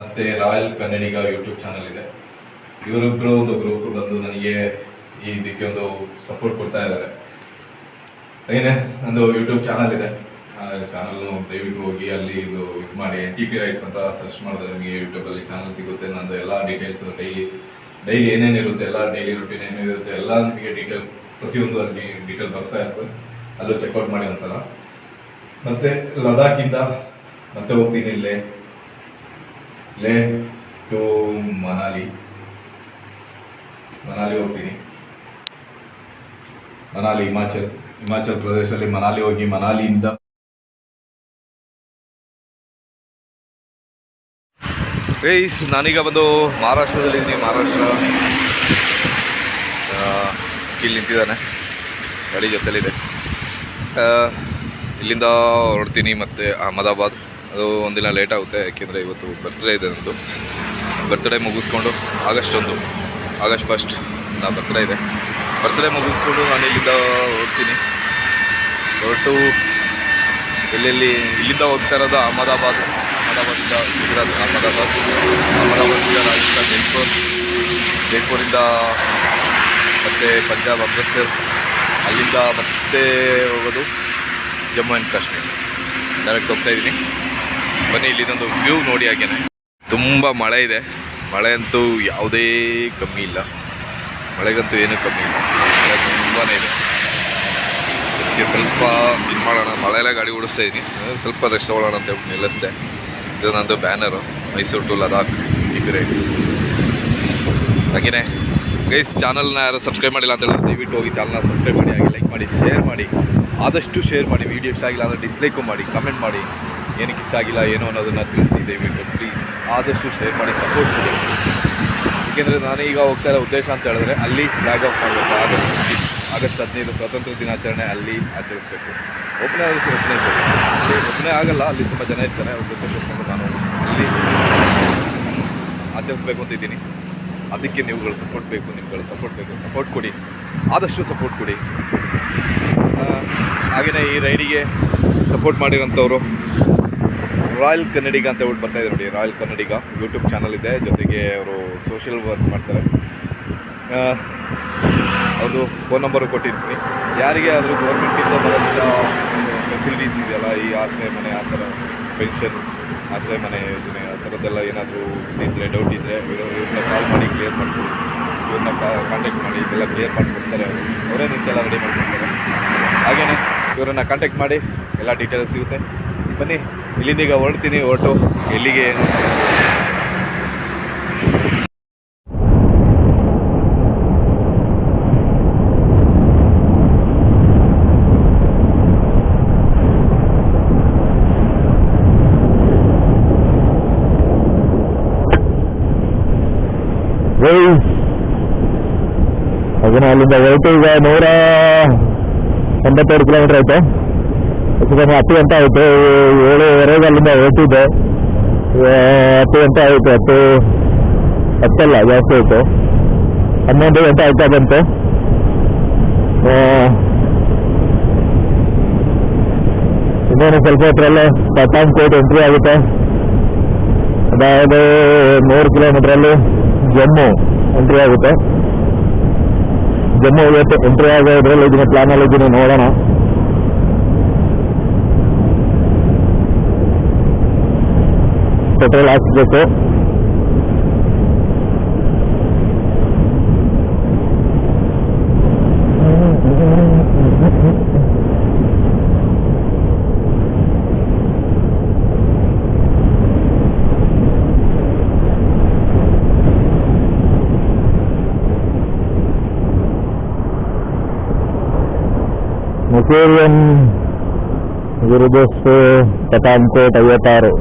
ಮತ್ತೆ ರಾಯಲ್ ಕನ್ನಡಿಗ YouTube channel ಇದೆ. ಇವರಿಬ್ಬರು ಒಂದು ಗ್ರೂಪ್ ಬಂದು ನನಗೆ ಈ ಇದಕ್ಕೆ ಒಂದು ಸಪೋರ್ಟ್ ಕೊಡ್ತಾ ಇದ್ದಾರೆ. ಏನೇ ಒಂದು ಯೂಟ್ಯೂಬ್ ಚಾನಲ್ ಇದೆ. ಆ ಚಾನಲ್ ದಯವಿಟ್ಟು ಹೋಗಿ ಅಲ್ಲಿ ಇದು ಇದು ಮಾಡಿ. ಟಿ ಪಿ ರೈಟ್ಸ್ ಅಂತ ಸರ್ಚ್ ಮಾಡಿದ್ರೆ ನಿಮಗೆ ಯೂಟ್ಯೂಬಲ್ಲಿ ಚಾನಲ್ ಸಿಗುತ್ತೆ. ನಂದು ಎಲ್ಲ ಡೀಟೇಲ್ಸು ಡೈಲಿ ಡೈಲಿ ಏನೇನಿರುತ್ತೆ ಎಲ್ಲ ಡೈಲಿ ರುಟೀನ್ ಏನೇನಿರುತ್ತೆ ಎಲ್ಲ ನಿಮಗೆ ಡೀಟೇಲ್ ಪ್ರತಿಯೊಂದು ಅಲ್ಲಿ ಡೀಟೇಲ್ ಬರ್ತಾ ಇರ್ತದೆ ಅಲ್ಲೂ ಚೆಕ್ಔಟ್ ಮಾಡಿ ಒಂದ್ಸಲ. ಮತ್ತೆ ಲದಾಖಿಂದ ಮತ್ತೆ ಹೋಗ್ತೀನಿ ಇಲ್ಲೇ. ಲೇ, ಟು ಮನಾಲಿ. ಮನಾಲಿ ಹೋಗ್ತೀನಿ. ಮನಾಲಿ, ಹಿಮಾಚಲ್. ಹಿಮಾಚಲ್ ಪ್ರದೇಶದಲ್ಲಿ ಮನಾಲಿ ಹೋಗಿ, ಮನಾಲಿಯಿಂದ ಪ್ಲೀಸ್ ನಾನೀಗ ಬಂದು ಮಹಾರಾಷ್ಟ್ರದಲ್ಲಿದ್ದೀನಿ ಮಹಾರಾಷ್ಟ್ರ. ಇಲ್ಲಿ ನಿಂತಿದ್ದಾನೆ. ಗಾಡಿ ಜೊತೆಲಿದೆ. ಇಲ್ಲಿಂದ ಹೊರಡ್ತೀನಿ ಮತ್ತು ಅಹಮದಾಬಾದ್. ಅದು ಒಂದಿನ ಲೇಟ್ ಆಗುತ್ತೆ, ಯಾಕೆಂದರೆ ಇವತ್ತು ಬರ್ತ್ಡೇ ಇದೆ ನಂದು. ಬರ್ತ್ಡೇ ಮುಗಿಸ್ಕೊಂಡು ಆಗಸ್ಟ್ ಒಂದು ಆಗಸ್ಟ್ ಫಸ್ಟ್ ನಾ ಬರ್ತ್ಡೇ ಇದೆ. ಬರ್ತ್ಡೇ ಮುಗಿಸ್ಕೊಂಡು ನಾನು ಇಲ್ಲಿಂದ ಹೋಗ್ತೀನಿ. ಹೊರಟು ಎಲ್ಲೆಲ್ಲಿ, ಇಲ್ಲಿಂದ ಹೋಗ್ತಾ ಇರೋದು ಅಹಮದಾಬಾದ್. ಅಹಮದಾಬಾದಿಂದ ಗುಜರಾತ್, ಅಹಮದಾಬಾದ್ ಅಹಮದಾಬಾದಿಂದ ರಾಜಸ್ಥಾನ್ ಜೈಪುರ್. ಜೈಪುರಿಂದ ಮತ್ತು ಪಂಜಾಬ್ ಅಮೃತ್ಸರ್ ಅಲ್ಲಿಂದ ಮತ್ತೆ ಹೋಗೋದು ಜಮ್ಮು ಆ್ಯಂಡ್ ಕಾಶ್ಮೀರ್. ಡೈರೆಕ್ಟ್ ಹೋಗ್ತಾ ಇದ್ದೀನಿ. ಬನ್ನಿ, ಇಲ್ಲಿದೊಂದು ವ್ಯೂ ನೋಡಿ ಹಾಗೇನೆ. ತುಂಬ ಮಳೆ ಇದೆ. ಮಳೆ ಅಂತೂ ಯಾವುದೇ ಕಮ್ಮಿ ಇಲ್ಲ. ಮಳೆಗಂತೂ ಏನೂ ಕಮ್ಮಿ ಇಲ್ಲ. ಮಳೆ ತುಂಬಾ ಇದೆ. ಅದಕ್ಕೆ ಸ್ವಲ್ಪ ಇದು ಮಾಡೋಣ. ಮಳೆಯೆಲ್ಲ ಗಾಡಿ ಓಡಿಸ್ತಾ ಇದ್ದೀನಿ ಸ್ವಲ್ಪ ರೆಸ್ಟ್ ತೊಗೊಳ್ಳೋಣ ಅಂತ ಹೇಳ್ಬಿಟ್ಟು ನಿಲ್ಲಿಸ್ತೆ ಇದು ನಂದು banner Mysuru to Ladakh rides ಹಾಗೆಯೇ ಗೈಸ್ ಚಾನಲ್ನ ಯಾರು ಸಬ್ಸ್ಕ್ರೈಬ್ ಮಾಡಿಲ್ಲ ಅಂತ ಹೇಳಿದ್ರೆ ದಯವಿಟ್ಟು ಹೋಗಿ ಚಾನಲ್ನ ಸಬ್ಸ್ಕ್ರೈಬ್ ಮಾಡಿ, ಹಾಗೆ ಲೈಕ್ ಮಾಡಿ ಶೇರ್ ಮಾಡಿ. ಆದಷ್ಟು ಶೇರ್ ಮಾಡಿ. ವೀಡಿಯೋ ಇಷ್ಟ ಆಗಿಲ್ಲ ಅಂದರೆ ಡಿಸ್ಲೈಕು ಮಾಡಿ ಕಮೆಂಟ್ ಮಾಡಿ. ಏನಕ್ಕೆ ಇಷ್ಟ ಆಗಿಲ್ಲ ಏನೋ ಅನ್ನೋದನ್ನು ತಿಳಿಸಿ ದಯವಿಟ್ಟು ಪ್ಲೀಸ್ ಆದಷ್ಟು ಶೇರ್ ಮಾಡಿ ಸಪೋರ್ಟ್ ಕೊಡಿ. ಏಕೆಂದರೆ ನಾನು ಈಗ ಹೋಗ್ತಾ ಇರೋ ಉದ್ದೇಶ ಅಂತ ಹೇಳಿದ್ರೆ ಅಲ್ಲಿ ಫ್ಲಾಗ್ ಆಫ್ ಮಾಡಬೇಕು. ಆಗಸ್ಟ್ ಆಗಸ್ಟ್ ಹದಿನೈದು ಸ್ವಾತಂತ್ರ್ಯ ದಿನಾಚರಣೆ ಅಲ್ಲಿ ಆಚರಿಸಬೇಕು. ಒಬ್ಬನೇ ಆದಷ್ಟು ಒಬ್ಬನೇ ಒಬ್ಬನೇ ಆಗಲ್ಲ, ಅಲ್ಲಿ ತುಂಬ ಜನ ಇರ್ತಾರೆ, ಅವ್ರ ಜೊತೆ ನಾನು ಅಲ್ಲಿ ಆಚರಿಸ್ಬೇಕು ಅಂತ ಇದ್ದೀನಿ. ಅದಕ್ಕೆ ನೀವುಗಳು ಸಪೋರ್ಟ್ ಬೇಕು, ನಿಮ್ಗಳು ಸಪೋರ್ಟ್ ಬೇಕು. ಸಪೋರ್ಟ್ ಕೊಡಿ. ಆದಷ್ಟು ಸಪೋರ್ಟ್ ಕೊಡಿ. ಹಾಗೆಯೇ ಈ ರೈಡಿಗೆ ಸಪೋರ್ಟ್ ಮಾಡಿರೋಂಥವ್ರು ರಾಯಲ್ ಕನ್ನಡಿಗ ಅಂತ ಹೇಳ್ಬಿಟ್ಟು ಬರ್ತಾ ಇದೆ ನೋಡಿ. ರಾಯಲ್ ಕನ್ನಡಿಗ ಯೂಟ್ಯೂಬ್ ಚಾನಲ್ ಇದೆ. ಜೊತೆಗೆ ಅವರು ಸೋಷಿಯಲ್ ವರ್ಕ್ ಮಾಡ್ತಾರೆ. ಆ, ಅವ್ರದ್ದು ಫೋನ್ ನಂಬರು ಕೊಟ್ಟಿರ್ತೀನಿ. ಯಾರಿಗೆ ಆದರೂ ಗೌರ್ಮೆಂಟಿಂದ ಬರೋಂಥ ಫೆಸಿಲಿಟೀಸ್ ಇದೆಯಲ್ಲ ಈ ಆಶ್ರಯ ಮನೆ ಆ ಥರ ಪೆನ್ಷನ್ ಆಶ್ರಯ ಮನೆ ಯೋಜನೆ ಆ ಥರದ್ದೆಲ್ಲ ಏನಾದರೂ ಇದ್ದರೆ ಡೌಟ್ ಇದ್ದರೆ ಇವ್ರನ್ನ ಕಾಲ್ ಮಾಡಿ ಕ್ಲಿಯರ್ ಮಾಡ್ಕೊಡಿ. ಇವ್ರನ್ನ ಕಾಂಟ್ಯಾಕ್ಟ್ ಮಾಡಿ ಇದೆಲ್ಲ ಕ್ಲಿಯರ್ ಮಾಡಿಕೊಡ್ತಾರೆ. ಅವರು ಅವರೇ ನಿಂತೆಲ್ಲ ರೆಡಿ ಮಾಡಿಕೊಡ್ತಾರೆ. ಹಾಗೆಯೇ ಇವರನ್ನು ಕಾಂಟ್ಯಾಕ್ಟ್ ಮಾಡಿ ಎಲ್ಲ ಡೀಟೇಲ್ಸ್ ಸಿಗುತ್ತೆ. ಬನ್ನಿ. ಇಲ್ಲಿಂದ ಈಗ ಹೊರಡ್ತೀನಿ ಓಟು ಎಲ್ಲಿಗೆ? ಅದನ್ನ ಅಲ್ಲಿಂದ ಹೊರಟು ಈಗ ನೂರ ಎಂಬತ್ತೆರಡು ಕಿಲೋಮೀಟರ್ ಆಯಿತು? ಕಮ್ಮಿ ಹತ್ತು ಗಂಟೆ ಆಯಿತು. ಏಳುವರೆಗೆ ಅಲ್ಲಿಂದ ಹೊರಟಿದ್ದೆ ಹತ್ತು ಗಂಟೆ ಆಯಿತು ಹತ್ತು ಹತ್ತಲ್ಲ, ಜಾಸ್ತಿ ಆಯಿತು. ಹನ್ನೊಂದು ಗಂಟೆ ಆಯ್ತಾ ಬಂತು. ಇನ್ನೇನು ಸ್ವಲ್ಪ ಹೊತ್ತರಲ್ಲೇ ಕೋಟ್ ಎಂಟ್ರಿ ಆಗುತ್ತೆ. ಅದಾയത് ನೂರು ಕಿಲೋಮೀಟ್ರಲ್ಲಿ ಜಮ್ಮು ಎಂಟ್ರಿ ಆಗುತ್ತೆ. ಜಮ್ಮು ಇವತ್ತು ಎಂಟ್ರಿ ಆಗೋದ್ರಲ್ಲಿ ಇದನ್ನ ಪ್ಲಾನಲ್ಲಿ ಇದ್ದೀನಿ ನೋಡೋಣ. ಪೆಟ್ರೋಲ್ ಹಾಕ್ಸ್ಬೇಕು ಮುಸೇರಿಯನ್ ಗುರುದಸ್ತು ಪಠಾಣ್ಕೋಟ್ ಐವತ್ತಾರು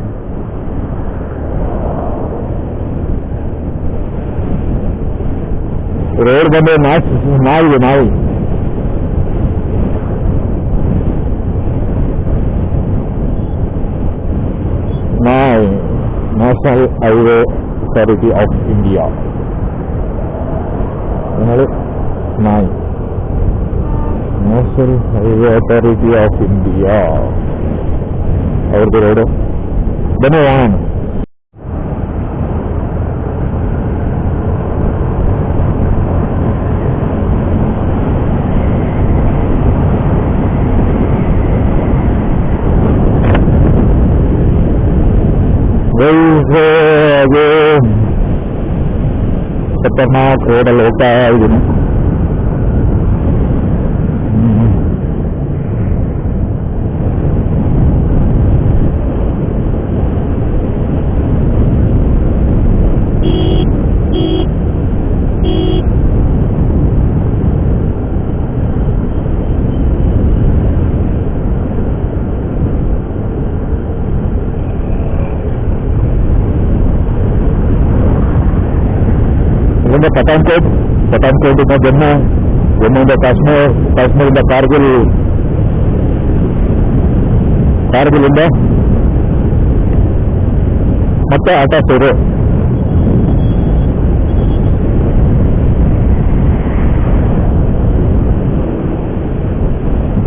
Road बंद ना ना national highway authority of India. National highway authority of India. Road बंद वाणी ตมาโคตโลกาอยู่น ಇಲ್ಲಿಂದ ಪಠಾನ್ಕೋಟ್ ಪಠಾನ್ಕೋಟಿಂದ ಜಮ್ಮು ಜಮ್ಮುವಿಂದ ಕಾಶ್ಮೀರ್ ಕಾಶ್ಮೀರಿಂದ ಕಾರ್ಗಿಲ್ ಕಾರ್ಗಿಲಿಂದ ಮತ್ತೆ ಆಟಾಸೂರು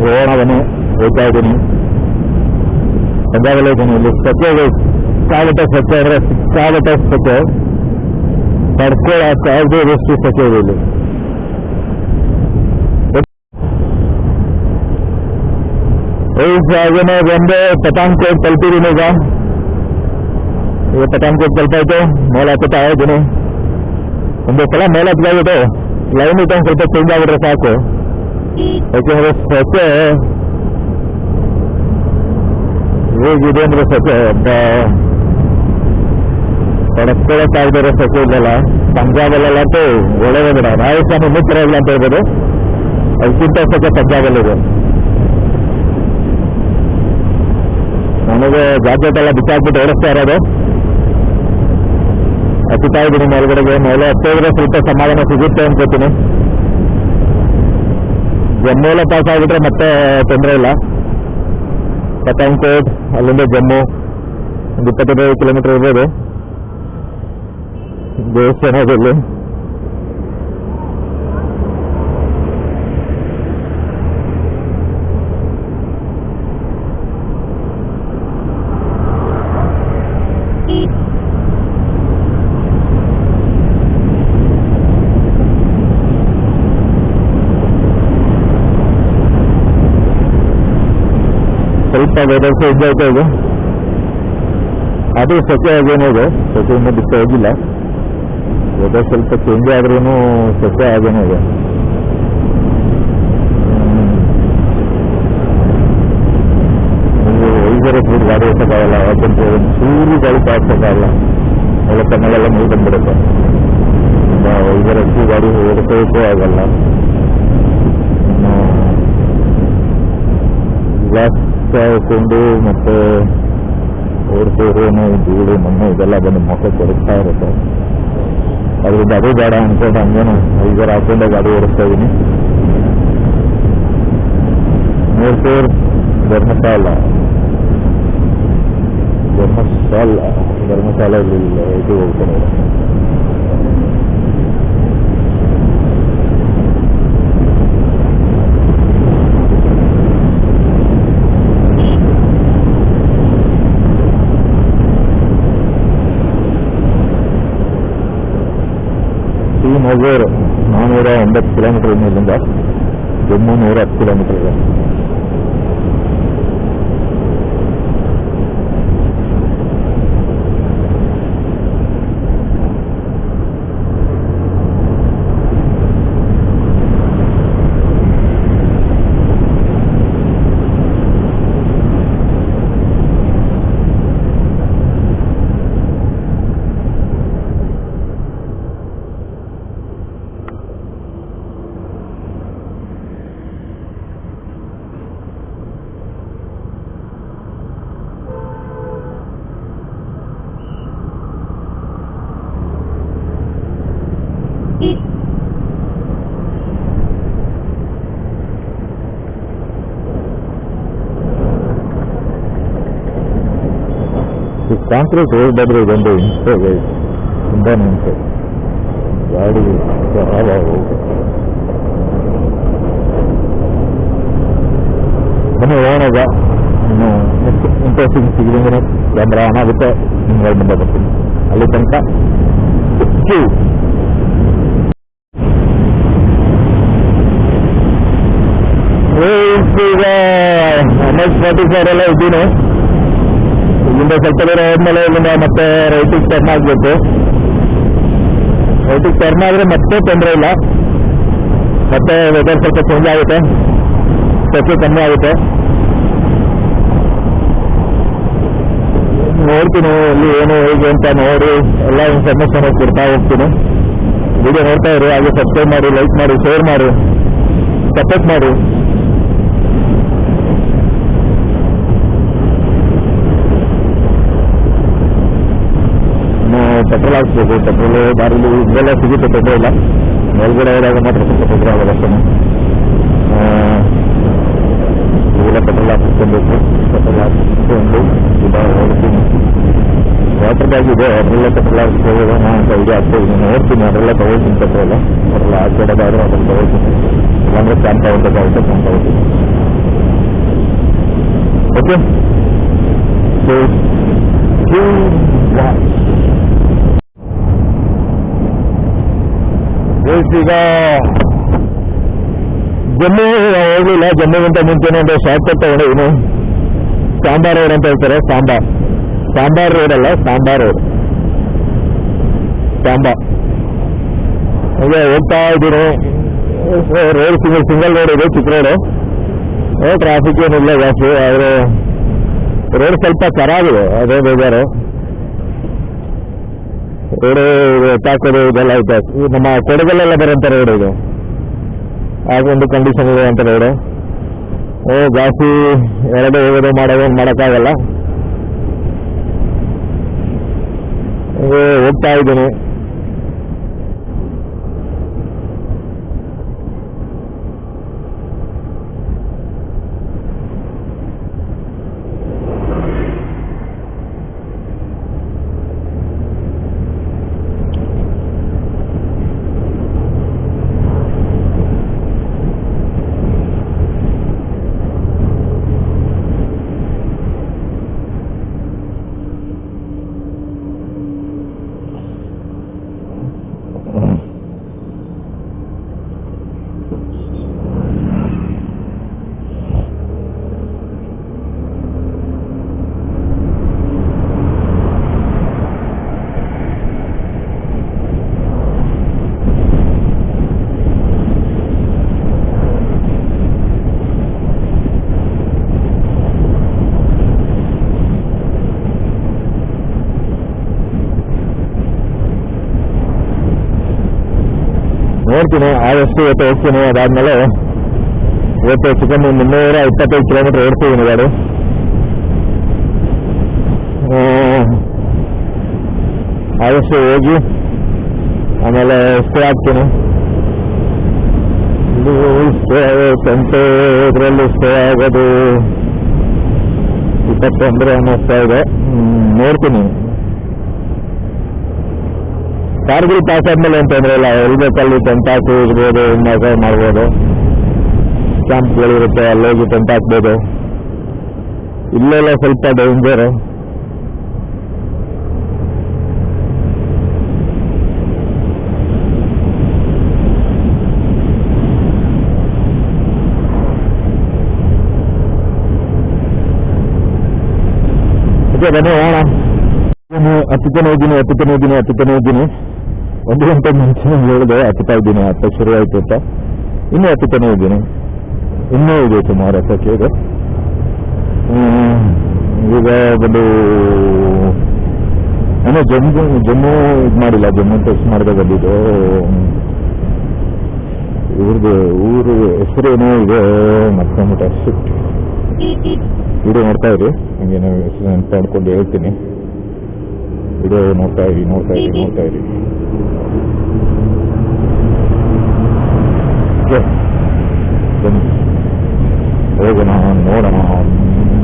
ರೋಣವನು ಹೋಗ್ತಾ ಇದ್ದೀನಿ ಪಂಜಾಬಲ್ಲಿ ಇದ್ದೀನಿ ಇಲ್ಲಿ ಸ್ವಚ್ಛ ಕಾಲಟ ಸ್ವಚ್ಛ ಅಂದರೆ ಕಾಲಟ ಸ್ವಚ್ಛ ತಡ್ಕೊಳ್ಳೋಕ್ಕಾಗದೆ ಎಷ್ಟು ಸ್ವಚ್ಛ ಇದೆ ಇಲ್ಲಿ ಹಾಗೇನೆ ಬಂದು ಪಠಾನ್ಕೋಟ್ ತಲುಪಿದ್ದೀನಿ ಈಗ ಈಗ ಪಠಾನ್ಕೋಟ್ ತಲುಪಾಯ್ತು ಮೇಲೆ ಹತ್ತುತ್ತಾ ಇದ್ದೀನಿ ಒಂದು ಸಲ ಮೇಲೆ ಹತ್ತಾಗಿದೆ ಲೈನ್ ಇಟ್ಟು ಒಂದು ಸ್ವಲ್ಪ ಚೇಂಜ್ ಆಗಿದ್ರೆ ಸಾಕು ಯಾಕೆಂದ್ರೆ ಸ್ವಚ್ಛ ಹೇಗಿದೆ ಅಂದ್ರೆ ಸ್ವಚ್ಛ ತಡ್ಕೊಳ್ಳೋಕ್ಕಾಗದಿರೋ ಸ್ವಚ್ಛ ಇಲ್ಲಲ್ಲ ಪಂಜಾಬಲ್ಲಂತೂ ಒಳ್ಳೆಯದೇ ಬಿಡ ರಾಜಸ್ಥಾನ ಮಿತ್ರ ಇಲ್ಲ ಅಂತ ಹೇಳ್ಬೋದು. ಅದಕ್ಕಿಂತ ಪಂಜಾಬ್ ಪಂಜಾಬಲ್ಲಿದೆ. ನನಗೆ ಜಾಕೆಟ್ ಎಲ್ಲ ಬಿಚ್ಚಾಕ್ಬಿಟ್ಟು ಓಡಿಸ್ತಾ ಇರೋದು. ಹಚ್ಚುತ್ತಾ ಇದ್ದೀನಿ ಮೇಲ್ಗಡೆಗೆ. ಮೇಲೆ ಹತ್ತಿದ್ರೆ ಸ್ವಲ್ಪ ಸಮಾಧಾನ ಸಿಗುತ್ತೆ ಅನ್ಕೋತೀನಿ ಜಮ್ಮುಲ್ಲ ಪಾಸ್ ಆಗಿಬಿಟ್ರೆ ಮತ್ತೆ ತೊಂದರೆ ಇಲ್ಲ. ಪಠಾಣ್ಕೋಟ್ ಅಲ್ಲಿಂದ ಜಮ್ಮು, ಒಂದು ಇಪ್ಪತ್ತೈದು ಕಿಲೋಮೀಟರ್ ಇರ್ಬೋದು. ದೇವಸ್ಥಾನದಲ್ಲಿ ಸ್ವಲ್ಪ ವೆದರ್ ಚೇಂಜ್ ಆಯ್ತಾ ಇದೆ. ಅದು ಸೆಕೆ ಆಗೇನೋ ಇದೆ ಸೆಕೆಯಿಂದ ಬಿಟ್ಟು ಹೋಗಿಲ್ಲ. ವೆದರ್ ಸ್ವಲ್ಪ ಚೇಂಜ್ ಆದ್ರೂ ಸೆಕೆ ಆಗೇನೋ ಇದೆ. ಐದರ ಗಾಡಿ ಓಡಿಸೋಕ್ಕಾಗಲ್ಲ ಯಾಕಂದ್ರೆ ಒಂದು ಚೂರು ಗಾಡಿ ಕಾಡ್ಸೋಕ್ಕಾಗಲ್ಲ ಒಳ್ಳೆ ಕಣ್ಣೆಲ್ಲ ನೀರು ಐದರ ಗಾಡಿ ಓಡಿಸೋಕ್ಕೂ ಆಗಲ್ಲ. ಗ್ಲಾಸ್ ಹಾಕೊಂಡು ಮತ್ತೆ ಓಡಿಸೋರೇನು ಧೂಳು ಮಣ್ಣು ಇದೆಲ್ಲ ಬಂದು ಮೊಕ್ಕ ಕೊಡುತ್ತಾ ಇರುತ್ತೆ. ಅದರಿಂದ ಅದು ಬೇಡ ಅನ್ಕೊಂಡು ಹಂಗೇನು ಐದರ ಹಾಕೊಂಡೆ ಗಾಡಿ ಓಡಿಸ್ತಾ ಇದ್ದೀನಿ ಮೈಸೂರು ಧರ್ಮಶಾಲ ಧರ್ಮಶಾಲ ಧರ್ಮಶಾಲ ಇಲ್ಲಿ ಇದು ಹೋಗ್ತಾರೆ ಈ ಮಜೂರು ನಾನ್ನೂರ ಒಂಬತ್ತು ಕಿಲೋಮೀಟರ್ ಇಲ್ಲಿಂದ ಜಮ್ಮು ನೂರ ಹತ್ತು ಕಿಲೋಮೀಟರ್ ಇದೆ ಈ ಕಾಂಕ್ರೀಟ್ ರೋಡ್ ಬಂದ್ರೆ ಇದೊಂದು ಹಿಂಸೆ ತುಂಬಾನೇ ಹಿಂಸೆ. ಗಾಡಿ ಯಾವ ಬನ್ನಿ, ಹೋಗೋಣ ಇನ್ನು ಇಂಟ್ರೆಸ್ಟಿಂಗ್ ಸಿಗಲಿಂದ್ರೆ ಕ್ಯಾಮ್ರಾ ಆನ್ ಆಗುತ್ತೆ. ನಿಮ್ಗೆ ಮುಂದೆ ಬರ್ತೀನಿ. ಅಲ್ಲಿ ತನಕ ಕ್ಯೂ. ಈಗ ಎನ್ ಎಸ್ ಫಾರ್ಟಿ ಫೋರ್ ಎಲ್ಲ ಇದ್ದೀನಿ? ಇಲ್ಲಿಂದ ಸ್ವಲ್ಪ ದೂರ ಹೋದ್ಮೇಲೆ ಇಲ್ಲಿಂದ ಮತ್ತೆ ರೈಟಿಗೆ ಟರ್ನ್ ಆಗಬೇಕು. ರೈಟಿಗೆ ಟರ್ನ್ ಆದರೆ ಮತ್ತೆ ತೊಂದರೆ ಇಲ್ಲ. ಮತ್ತೆ ವೆದರ್ ಸ್ವಲ್ಪ ಚೇಂಜ್ ಆಗುತ್ತೆ. ಸ್ವಲ್ಪ ಕಮ್ಮಿ ಆಗುತ್ತೆ. ನೋಡ್ತೀನಿ ಅಲ್ಲಿ ಏನು, ಹೇಗೆ ಅಂತ ನೋಡಿ. ಎಲ್ಲ ಇನ್ಫಾರ್ಮೇಶನ್ ಕೊಡ್ತಾ ಹೋಗ್ತೀನಿ. ವಿಡಿಯೋ ನೋಡ್ತಾ ಇರಿ, ಹಾಗೆ ಸಬ್ಸ್ಕ್ರೈಬ್ ಮಾಡಿ ಲೈಕ್ ಮಾಡಿ ಶೇರ್ ಮಾಡಿ ಸಪೋರ್ಟ್ ಮಾಡಿ. ಪೆಟ್ರೋಲ್ ಹಾಕ್ಸ್ಬೇಕು ಪೆಟ್ರೋಲ್ ದಾರಿಲಿ ಇದೆಲ್ಲ ಸಿಗುತ್ತೆ ಪೆಟ್ರೋಲ್ ಮೇಲ್ಗಡೆ ಹೋದಾಗ ಮಾತ್ರ ಸ್ವಲ್ಪ ತೊಂದರೆ ಆಗೋದು ಅಷ್ಟೇ ಇವೆಲ್ಲ ಪೆಟ್ರೋಲ್ ಹಾಕಿಸ್ಕೊಬೇಕು ಪೆಟ್ರೋಲ್ ಹಾಕಿಸ್ಕೊಂಡು ಈಗ ಹೋಗ್ತೀನಿ ವಾಟರ್ ಬ್ಯಾಗ್ ಇದೆ ಅದರಲ್ಲ ಪೆಟ್ರೋಲ್ ಹಾಕಿಸ್ಕೋಬೋಣ ಅಂತ ಐಡಿಯಾ ಆಗ್ತಾ ಇದೆ ನೋಡ್ತೀನಿ ಅದರೆಲ್ಲ ತಗೊಳ್ತೀನಿ ಪೆಟ್ರೋಲ್ ಅದರೆಲ್ಲ ಹಾಕಿಡೋದಾದ್ರೆ ಅದನ್ನು ತಗೊಳ್ತೀನಿ ಇಲ್ಲಾಂದ್ರೆ ಕ್ಯಾನ್ ತಗೊಳ್ಬೇಕಾಗುತ್ತೆ ಕ್ಯಾನ್ ತಗೊಳ್ತೀನಿ ಓಕೆ ಸೊ ಈಗ ಜಮ್ಮು ಹೋಗಲಿಲ್ಲ. ಜಮ್ಮುಗಿಂತ ಮುಂಚೆನೇ ಒಂದು ಶಾರ್ಟ್ ಕಟ್ ಏನು ಸಾಂಬಾರ್ ರೋಡ್ ಅಂತ ಹೇಳ್ತಾರೆ, ಸಾಂಬಾರ್. ಸಾಂಬಾರ್ ರೋಡ್ ಅಲ್ಲ, ಸಾಂಬಾರ್ ರೋಡ್. ಸಾಂಬಾ ಹಾಗೆ ಹೋಗ್ತಾ ಇದ್ದೀನಿ ರೋಡ್ ಸಿಂಗಲ್ ಸಿಂಗಲ್ ರೋಡ್ ಇದೆ ಚಿಕ್ಕ ರೋಡು ಟ್ರಾಫಿಕ್ ಏನಿಲ್ಲ, ಜಾಸ್ತಿ. ಆದರೆ ರೋಡ್ ಸ್ವಲ್ಪ ಚೆನ್ನಾಗಿದೆ ಅದೇ ಬೇಜಾರು. ತಾಕೋದು ಇದೆಲ್ಲ ಐತೆ. ನಮ್ಮ ಕೊಡಗಲ್ಲೆಲ್ಲ ಬರೋಂಥ ರೋಡ್ ಇದು. ಆಗೊಂದು ಕಂಡೀಷನ್ ಇದೆ ಅಂತ ರೋಡು. ಓ ಜಾಸ್ತಿ ಎರಡು ಹೋಗೋದು ಮಾಡೋದು ಮಾಡೋಕ್ಕಾಗಲ್ಲ. ಹೋಗ್ತಾ ಇದ್ದೀನಿ. ನೋಡ್ತೀನಿ, ಆದಷ್ಟು ಇವತ್ತು ಹೋಗ್ತೀನಿ. ಅದಾದ್ಮೇಲೆ ಇವತ್ತು ಚಿಕನ್ ಮುನ್ನೂರ ಇಪ್ಪತ್ತೈದು ಕಿಲೋಮೀಟರ್ ಓಡ್ತಿದ್ದೀನಿ ಗಾಡಿ. ಆದಷ್ಟು ಹೋಗಿ ಆಮೇಲೆ ಸ್ಟೇ ಆಗ್ತೀನಿ ಇದು ಸ್ಟೇ ಸಂತೆ, ಇದರಲ್ಲಿ ಸ್ಟೇ ಆಗೋದು. ಇಪ್ಪತ್ತೊಂದರೆ ಅನ್ನಿಸ್ತಾ ಇದೆ ನೋಡ್ತೀನಿ. ಕಾರ್ಗಿಲ್ ಪಾಸ್ ಆದ್ಮೇಲೆ ಏನು ತೊಂದರೆ ಇಲ್ಲ. ಎಲ್ಲಿ ಬೇಕಲ್ಲಿ ಟೆಂಟ್ ಹಾಕಿ ಇರ್ಬೋದು ಮಜಾ ಮಾಡ್ಬೋದು. ಕ್ಯಾಂಪ್ಗಳಿರುತ್ತೆ ಅಲ್ಲೋಗಿ ಟೆಂಟ್ ಹಾಕ್ಬೋದು. ಇಲ್ಲೆಲ್ಲ ಸ್ವಲ್ಪ ಡೇಂಜರು ಬನ್ನಿ, ಹೋಗೋಣ. ಹತ್ತುತ್ತಾನೆ ಹೋಗಿನಿ ಹತ್ತುತ್ತಾನೆ ಹೋಗಿನಿ ಹತ್ತುತ್ತಾನೆ ಹೋಗಿನಿ. ಒಂದು ಗಂಟೆ ಮುಂಚೆ ಹೇಳಿದೆ ಹತ್ತುತ್ತಾ ಇದ್ದೀನಿ ಅತ್ತ ಶುರು ಆಯ್ತು ಅಂತ. ಇನ್ನೂ ಹತ್ತುತ್ತಾನೆ ಇದ್ದೀನಿ. ಇನ್ನೂ ಇದೆ ಸುಮಾರು ಹತ್ತಕ್ಕೆ ಇದೆ. ಈಗ ಬಂದು ಏನೋ ಜಮ್ಮು ಜಮ್ಮು ಇದು ಮಾಡಿಲ್ಲ ಜಮ್ಮು ಟೆಸ್ಟ್ ಮಾಡಿದಾಗ ಬಂದಿದ್ದು. ಇವ್ರದ್ದು ಊರು ಹೆಸರೇನೋ ಇದೆ ಮತ್ತೆ ಟೆಸ್ಟ್ ವಿಡಿಯೋ ನೋಡ್ತಾ ಇರಿ ಹಂಗೆ ನಾವು ಹೆಸರು ನೆನಪು ಮಾಡ್ಕೊಂಡು ಹೇಳ್ತೀನಿ. 腕を乗ったより乗ったより乗ったより。Okay. Then, over and on, on and on.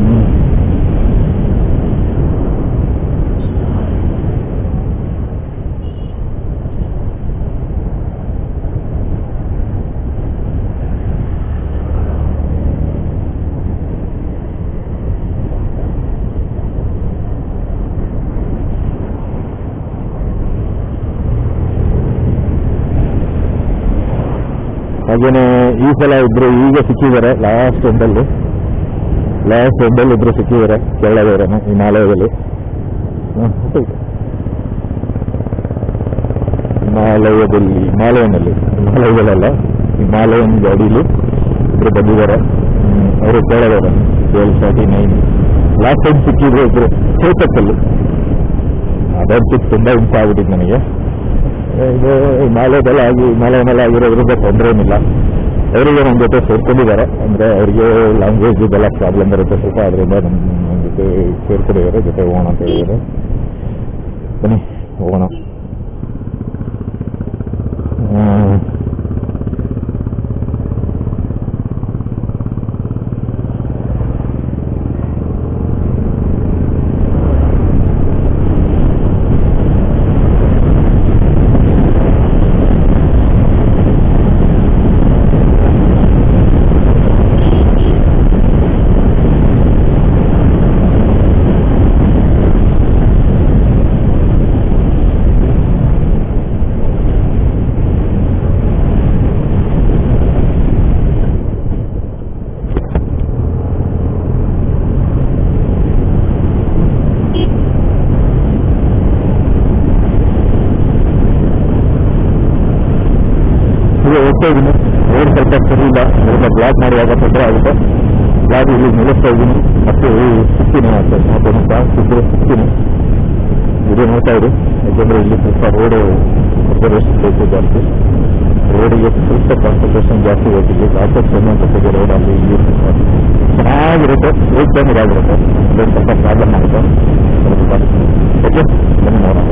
ಹಾಗೇನೆ ಈ ಸಲ ಇಬ್ರು ಈಗ ಸಿಕ್ಕಿದ್ದಾರೆ ಲಾಸ್ಟ್ ಎಂಡಲ್ಲಿ ಲಾಸ್ಟ್ ಎಂಡಲ್ಲಿ ಇಬ್ರು ಸಿಕ್ಕಿದ್ದಾರೆ ಕೆಳಗಡೆನೆ ಹಿಮಾಲಯದಲ್ಲಿ. ಹಿಮಾಲಯದಲ್ಲಿ ಹಿಮಾಲಯನಲ್ಲಿ ಹಿಮಾಲಯದಲ್ಲ ಹಿಮಾಲಯನ್ ಗಾಡಿಲಿ ಇಬ್ರು ಬಂದಿದ್ದಾರೆ. ಅವರು ಕೆಳಗಡೆ twelve forty nine last time ಸಿಕ್ಕಿದ್ರು ಇಬ್ರು ಚೇತಕ್ಕಲ್ಲಿ ಅದಂತೂ ತುಂಬ ಹಿಂಸೆ ನನಗೆ. ಇದು ಹಿಮಾಲಯದಲ್ಲಿ ಆಗಿ, ಮೇಲೆ ಆಗಿರೋದ್ರಿಂದ ತೊಂದರೆ ಏನಿಲ್ಲ. ಅವರಿಗೆ ನಮ್ಮ ಜೊತೆ ಸೇರ್ಕೊಂಡಿದ್ದಾರೆ. ಅಂದರೆ ಅವರಿಗೆ ಲ್ಯಾಂಗ್ವೇಜ್ ಇದೆಲ್ಲ ಪ್ರಾಬ್ಲಮ್ ಇರುತ್ತೆ ಸ್ವಲ್ಪ, ಅದರಿಂದ ನಮ್ಮ ನನ್ನ ಜೊತೆ ಸೇರ್ಕೊಂಡಿದ್ದಾರೆ. ಜೊತೆ ಹೋಗೋಣ ಅಂತ ಹೇಳಿದ್ದಾರೆ. ಬನ್ನಿ, ಹೋಗೋಣ. ಹೋಗ್ತಾ ಇದ್ದೀನಿ. ರೋಡ್ ಸ್ವಲ್ಪ ಸರಿ ಇಲ್ಲ ಸ್ವಲ್ಪ ಬ್ಲಾಕ್ ಮಾಡುವಾಗ ತೊಂದರೆ ಆಗುತ್ತೆ. ಬ್ಲಾಕ್ ಇಲ್ಲಿ ನಿಲ್ಲಿಸ್ತಾ ಇದ್ದೀನಿ. ಮತ್ತೆ ಸಿಗ್ತೀನಿ ಮತ್ತೆ ಮತ್ತೆ ಬ್ಲಾಕ್ ಸಿಕ್ಕರೆ ಇದು ನೋಡ್ತಾ ಇರಿ. ಯಾಕೆಂದ್ರೆ ಇಲ್ಲಿ ಸ್ವಲ್ಪ ರೋಡು ಅಬ್ಸರ್ವೇಷನ್ ಬೇಕು ಜಾಸ್ತಿ. ರೋಡಿಗೆ ಸ್ವಲ್ಪ ಕಾನ್ಸಂಟ್ರೇಷನ್ ಜಾಸ್ತಿ ಹೋಗಿಲ್ಲಿ ಲಾಸಸ್ ಅನ್ನುವಂಥದ್ದು ರೋಡ್ ಅಲ್ಲಿ ಇಲ್ಲಿ ಚೆನ್ನಾಗಿರುತ್ತೆ. ರೋಡ್ ಟೈಮ್ ಇದಾಗಿರುತ್ತೆ. ಅದೊಂದು ಸ್ವಲ್ಪ ಪ್ರಾಬ್ಲಮ್ ಆಗುತ್ತೆ. ಓಕೆ ಬನ್ನಿ ನೋಡೋಣ.